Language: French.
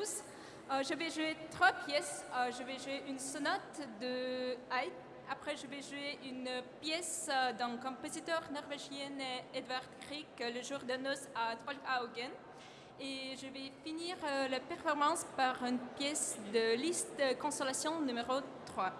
Euh, je vais jouer trois pièces. Euh, je vais jouer une sonate de Haydn. Après, je vais jouer une pièce euh, d'un compositeur norvégien, Edvard Grieg, Le jour de noces à Trollhaugen. Et je vais finir la performance par une pièce de liste Consolation numéro 3.